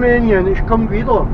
Rumänien. Ich komme wieder.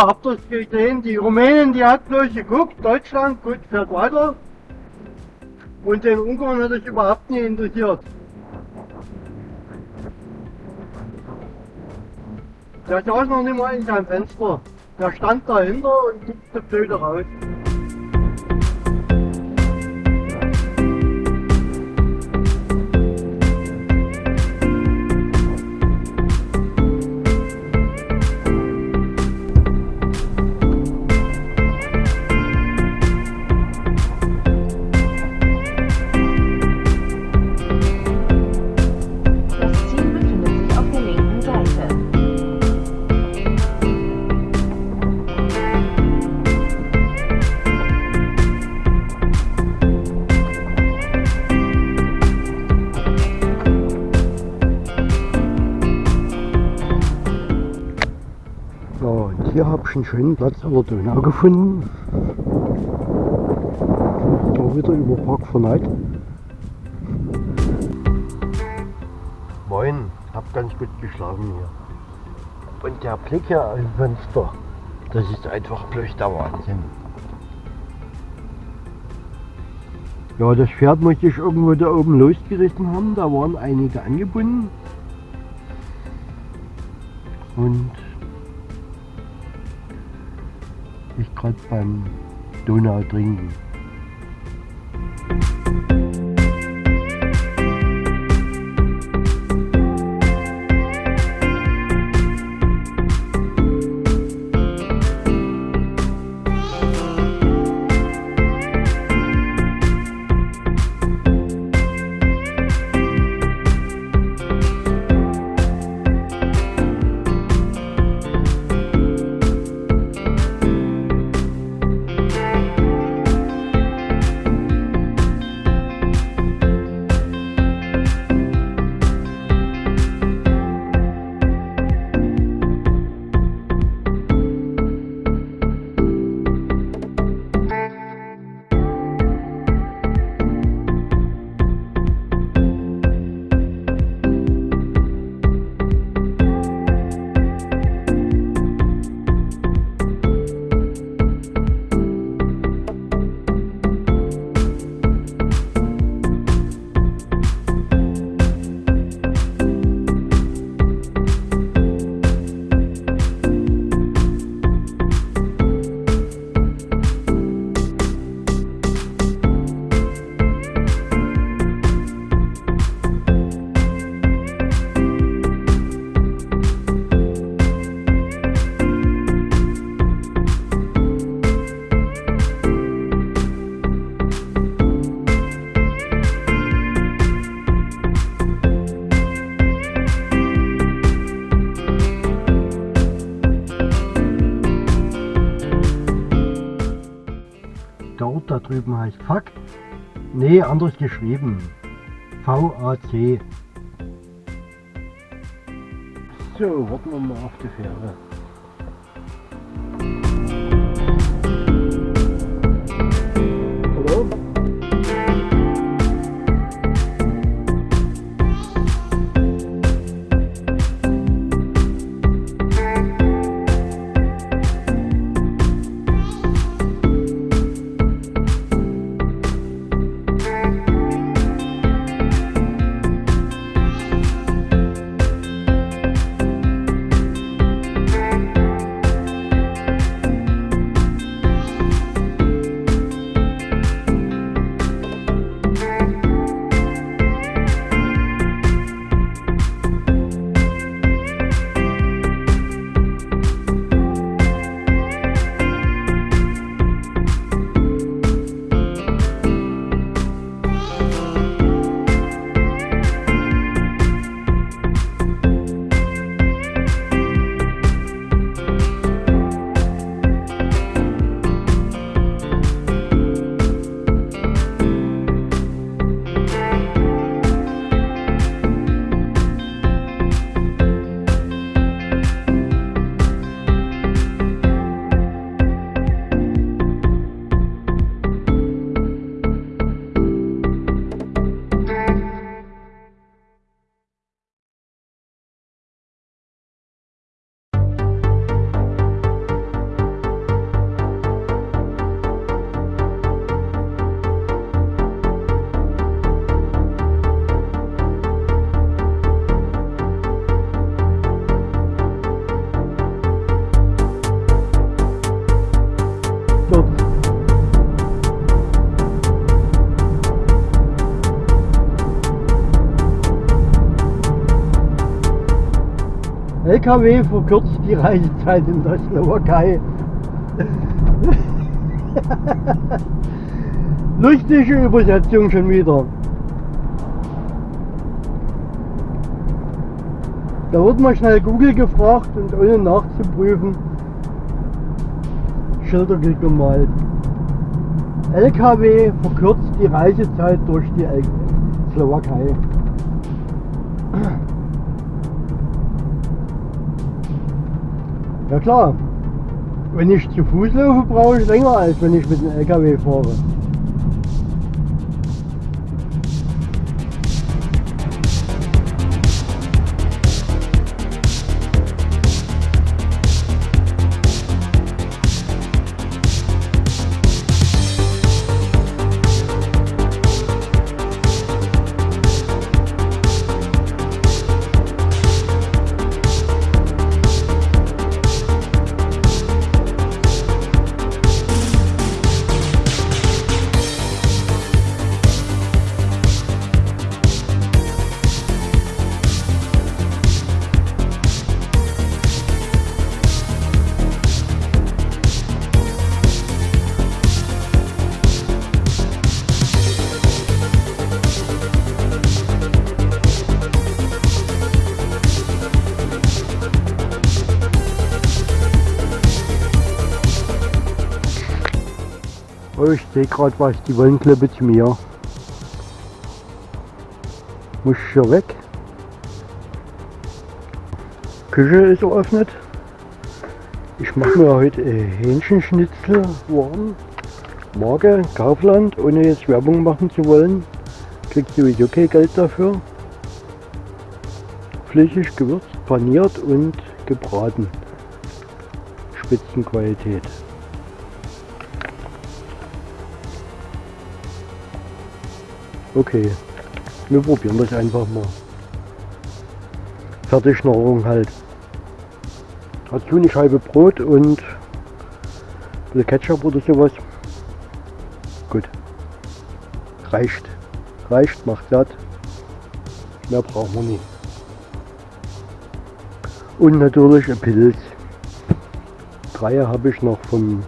Ja, habt ihr es gesehen? Die Rumänen, die hat bloß geguckt, Deutschland, gut, fährt weiter. Und den Ungarn hat es überhaupt nicht interessiert. Der saß noch nicht mal in seinem Fenster. Der stand dahinter und guckte blöde raus. Hier habe ich einen schönen Platz an der Donau gefunden. Auch wieder über Park Verneit. Moin, hab ganz gut geschlafen hier. Und der Blick hier aus dem Fenster, das ist einfach bloß der Wahnsinn. Ja, das Pferd musste ich irgendwo da oben losgerissen haben, da waren einige angebunden. Und gerade beim Donau trinken. Drüben heißt Fuck. Nee, anders geschrieben. VAC. So, warten wir mal auf die Fähre. LKW verkürzt die Reisezeit in der Slowakei. Lustige Übersetzung schon wieder. Da wird mal schnell Google gefragt und ohne nachzuprüfen Schilder gemalt. LKW verkürzt die Reisezeit durch die Slowakei. Ja klar, wenn ich zu Fuß laufe, brauche ich länger als wenn ich mit dem LKW fahre. Oh, ich sehe gerade was, die wollen Klippe zu mir. Muss ich hier weg. Küche ist eröffnet. Ich mache mir heute Hähnchenschnitzel warm. Marke Kaufland, ohne jetzt Werbung machen zu wollen. Kriegt sowieso kein Geld dafür. Flüssig gewürzt, paniert und gebraten. Spitzenqualität. Okay, wir probieren das einfach mal. Fertigschnorrung halt. Dazu eine Scheibe Brot und ein bisschen Ketchup oder sowas. Gut. Reicht. Reicht, macht satt. Mehr brauchen wir nicht. Und natürlich ein Pilz. Drei habe ich noch vom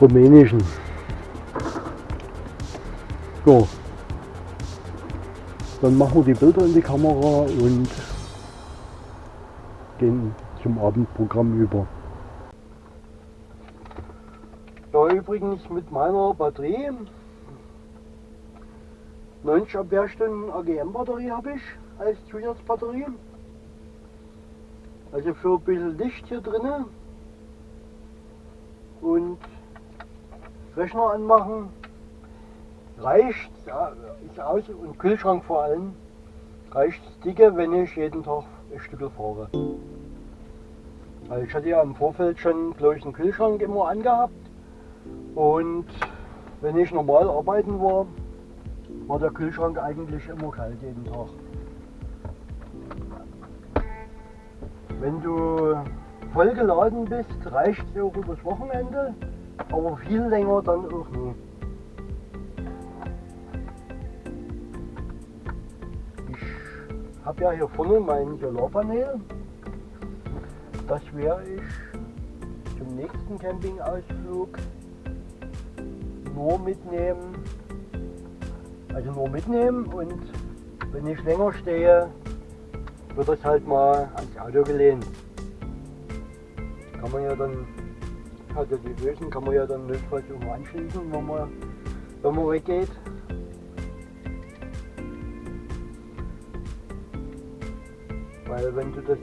rumänischen. So, dann machen wir die Bilder in die Kamera und gehen zum Abendprogramm über. Ja, übrigens mit meiner Batterie, 90 Ampere-Stunden AGM-Batterie habe ich als Zusatzbatterie. Also für ein bisschen Licht hier drinnen und Rechner anmachen reicht, ja, ist aus und Kühlschrank vor allem, reicht dicke, wenn ich jeden Tag ein Stück fahre. Also ich hatte ja im Vorfeld schon, glaube ich, einen Kühlschrank immer angehabt und wenn ich normal arbeiten war, war der Kühlschrank eigentlich immer kalt jeden Tag. Wenn du voll geladen bist, reicht es auch übers Wochenende, aber viel länger dann auch nie. Habe ja hier vorne mein Solarpanel. Das werde ich zum nächsten Campingausflug nur mitnehmen. Also nur mitnehmen und wenn ich länger stehe, wird das halt mal ans Auto gelehnt. Kann man ja dann, also die Bösen kann man ja dann notfalls auch anschließen, wenn man, wenn man weggeht. Weil wenn du das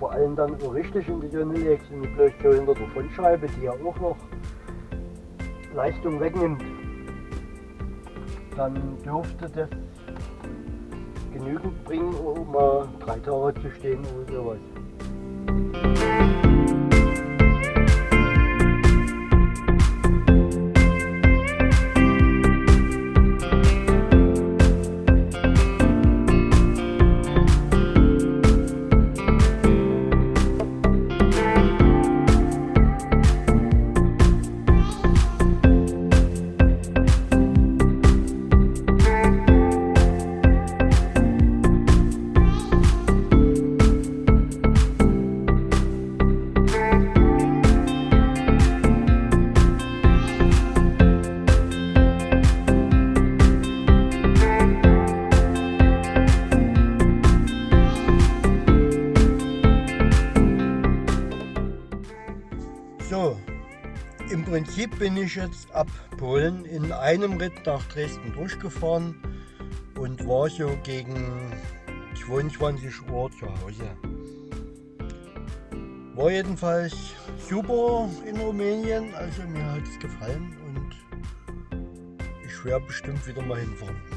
vor allem dann so richtig in die Sonne legst und bloß so hinter der Frontscheibe, die ja auch noch Leistung wegnimmt, dann dürfte das genügend bringen, um mal drei Tage zu stehen oder sowas. Prinzip bin ich jetzt ab Polen in einem Ritt nach Dresden durchgefahren und war so gegen 22 Uhr zu Hause. War jedenfalls super in Rumänien, also mir hat es gefallen und ich werde bestimmt wieder mal hinfahren.